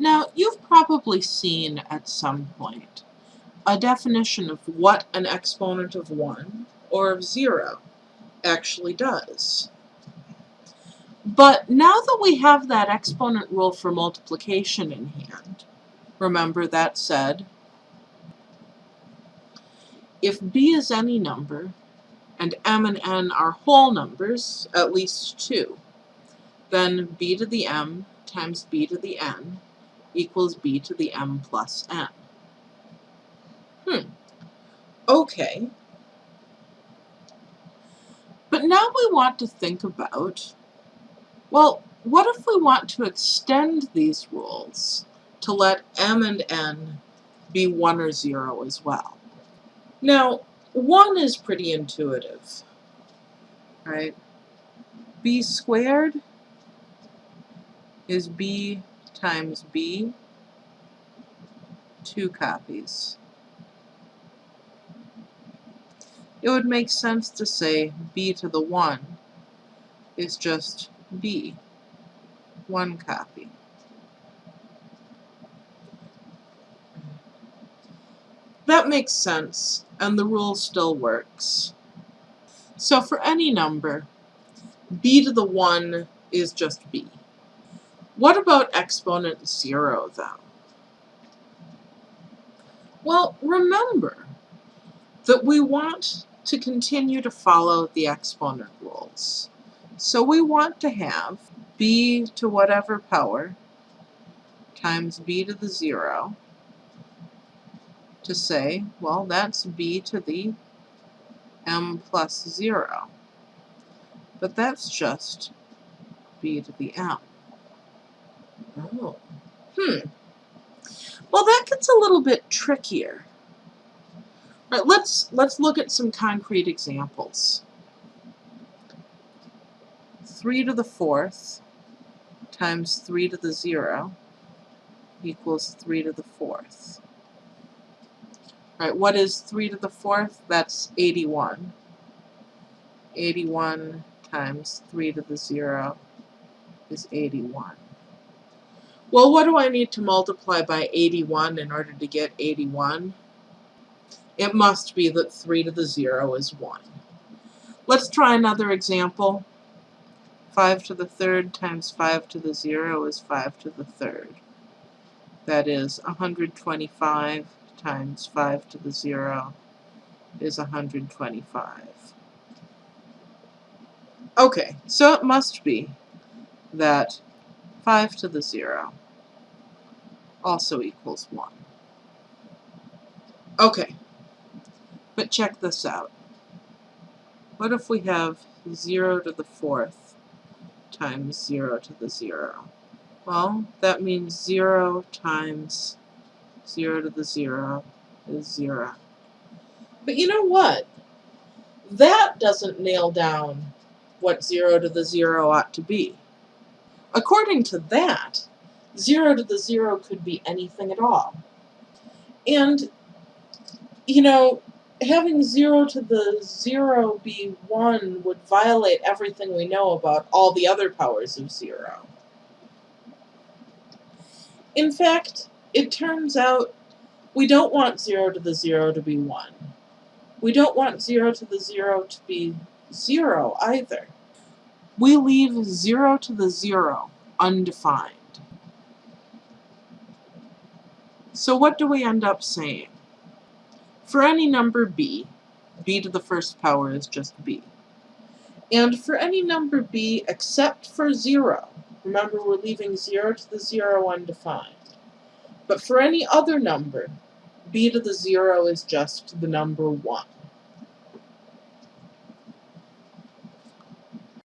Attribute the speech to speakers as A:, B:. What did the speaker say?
A: Now, you've probably seen at some point a definition of what an exponent of 1 or of 0 actually does. But now that we have that exponent rule for multiplication in hand, remember that said, if b is any number, and m and n are whole numbers, at least 2, then b to the m times b to the n equals b to the m plus n. Hmm. Okay. But now we want to think about, well, what if we want to extend these rules to let m and n be 1 or 0 as well? Now, 1 is pretty intuitive, right? b squared is b times b, two copies. It would make sense to say b to the 1 is just b, one copy. That makes sense, and the rule still works. So for any number, b to the 1 is just b. What about exponent 0, though? Well, remember that we want to continue to follow the exponent rules. So we want to have b to whatever power times b to the 0 to say, well, that's b to the m plus 0. But that's just b to the m. Oh. Hmm. Well, that gets a little bit trickier. All right, let's let's look at some concrete examples. 3 to the fourth times 3 to the 0 equals 3 to the fourth. Right, what is 3 to the 4th? That's 81. 81 times 3 to the 0 is 81. Well, what do I need to multiply by 81 in order to get 81? It must be that 3 to the 0 is 1. Let's try another example. 5 to the third times 5 to the 0 is 5 to the third. That is 125 times 5 to the 0 is 125. Okay, so it must be that 5 to the 0 also equals 1. Okay, but check this out. What if we have 0 to the 4th times 0 to the 0? Well, that means 0 times 0 to the 0 is 0. But you know what? That doesn't nail down what 0 to the 0 ought to be. According to that, 0 to the 0 could be anything at all. And, you know, having 0 to the 0 be 1 would violate everything we know about all the other powers of 0. In fact, it turns out we don't want 0 to the 0 to be 1. We don't want 0 to the 0 to be 0 either. We leave 0 to the 0 undefined. So what do we end up saying? For any number b, b to the first power is just b. And for any number b except for 0, remember we're leaving 0 to the 0 undefined. But for any other number, b to the 0 is just the number 1.